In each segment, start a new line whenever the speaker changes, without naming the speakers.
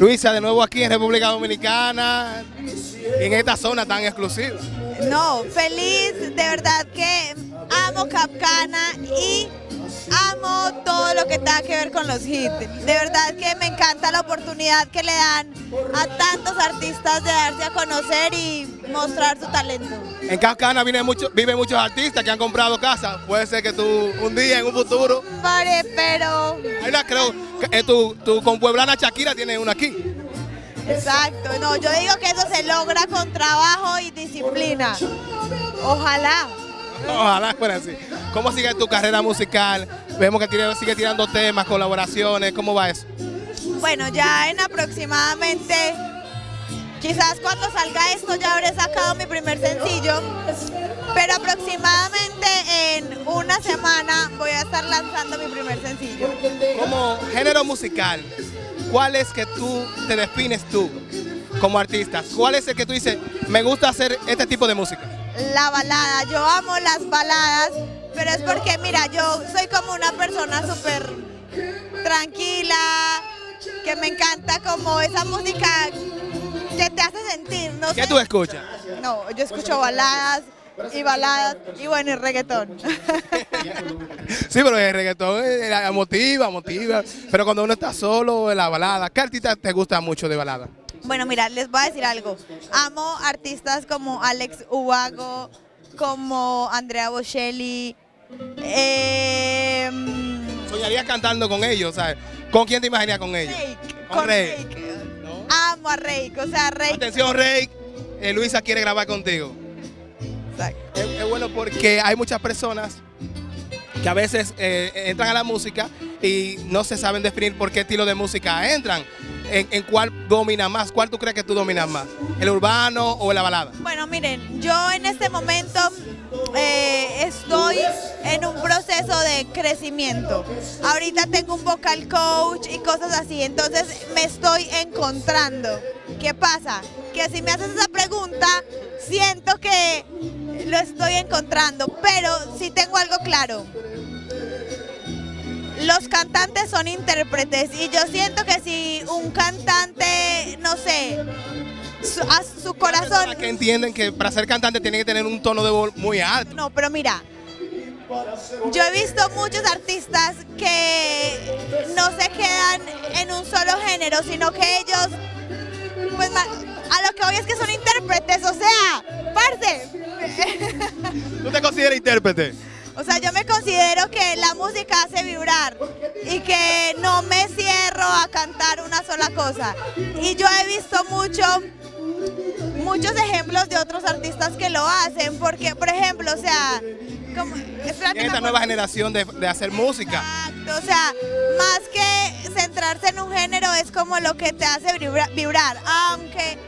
Luisa, de nuevo aquí en República Dominicana, en esta zona tan exclusiva.
No, feliz, de verdad que amo Capcana y amo todo lo que tenga que ver con los hits. De verdad que me encanta la oportunidad que le dan a tantos artistas de darse a conocer y mostrar su talento.
En Capcana viven, mucho, viven muchos artistas que han comprado casas. Puede ser que tú un día, en un futuro...
Pare, pero...
Ahí la creo, que, eh, tu, tu compueblana Shakira tiene una aquí.
Exacto, no, yo digo que eso se logra con trabajo y disciplina. Ojalá.
Ojalá fuera así. ¿Cómo sigue tu carrera musical? Vemos que tira- sigue tirando temas, colaboraciones, ¿cómo va eso?
Bueno, ya en aproximadamente, quizás cuando salga esto ya habré sacado mi primer sencillo, pero aproximadamente en una semana voy a estar lanzando mi primer sencillo.
Como género musical, ¿cuál es que tú te defines tú como artista? ¿Cuál es el que tú dices, me gusta hacer este tipo de música?
La balada, yo amo las baladas, pero es porque mira, yo soy como una persona súper tranquila, que me encanta como esa música que te hace sentir, no
¿Qué
sé.
tú escuchas?
No, yo escucho baladas y baladas y bueno, y reggaetón.
Sí, pero el reggaetón eh, motiva, motiva. Pero cuando uno está solo en la balada, ¿qué artista te gusta mucho de balada?
Bueno, mira, les voy a decir algo. Amo artistas como Alex Ubago, como Andrea Bocelli. eh,
Soñaría cantando con ellos, ¿sabes? ¿Con quién te imaginarías con ellos?
Rake,
Con
con
Rake.
Rake.
¿No?
Amo a Rake, o sea, Rake.
Atención, Rey. eh, Luisa quiere grabar contigo.
Exacto.
Es, es bueno porque hay muchas personas que a veces eh, entran a la música y no se saben definir por qué estilo de música entran. En, cuál domina más? ¿Cuál tú crees que tú dominas más? ¿El urbano o la balada?
Bueno, miren, yo en este momento eh, estoy en un proceso de crecimiento. Ahorita tengo un vocal coach y cosas así, entonces me estoy encontrando. ¿Qué pasa? Que si me haces esa pregunta, siento que lo estoy encontrando, pero sí tengo algo claro. Los cantantes son intérpretes y yo siento que si un cantante, no sé, su, a su corazón...
Que entienden que para ser cantante tienen que tener un tono de voz muy alto.
No, pero mira, yo he visto muchos artistas que no se quedan en un solo género, sino que ellos, pues a lo que voy es que son intérpretes, o sea, parce.
¿Tú te consideras intérprete?
Que la música hace vibrar y que no me cierro a cantar una sola cosa. Y yo he visto mucho, muchos ejemplos de otros artistas que lo hacen, porque, por ejemplo, o sea, como, espérate,
En esta nueva generación de, de hacer música.
Exacto, o sea, más que centrarse en un género es como lo que te hace vibra- vibrar, aunque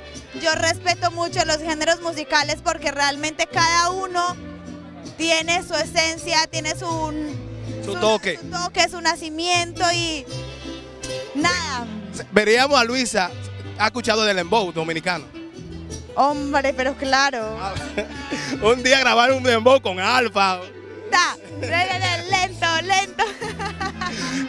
yo respeto mucho los géneros musicales porque realmente cada uno tiene su esencia, tiene su,
Su toque.
su toque, su nacimiento y nada.
Veríamos a Luisa, ha escuchado del Dembow dominicano.
Hombre, pero claro.
un día grabar un Dembow con Alfa.
Lento.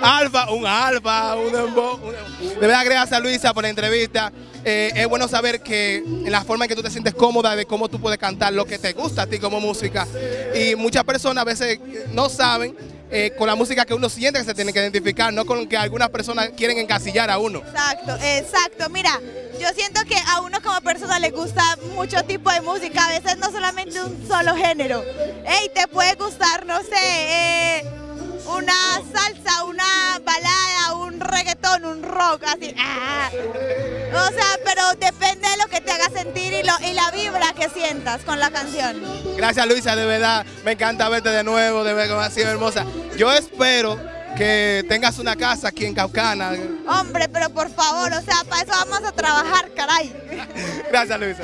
Alfa, un alfa, un dembow. un- De verdad, gracias Luisa por la entrevista. Eh, es bueno saber que la forma en que tú te sientes cómoda de cómo tú puedes cantar lo que te gusta a ti como música. Y muchas personas a veces no saben eh, con la música que uno siente que se tiene que identificar, no con que algunas personas quieren encasillar a uno.
Exacto, exacto. Mira, yo siento que a uno como persona le gusta mucho tipo de música, a veces no solamente un solo género. Ey, te puede gustar, no sé, eh, rock, así. ah. O sea, pero depende de lo que te haga sentir y, lo, y la vibra que sientas con la canción.
Gracias Luisa, de verdad, me encanta verte de nuevo, de ver cómo ha sido hermosa. Yo espero que tengas una casa aquí en Caucana.
Hombre, pero por favor, o sea, para eso vamos a trabajar, caray.
Gracias Luisa.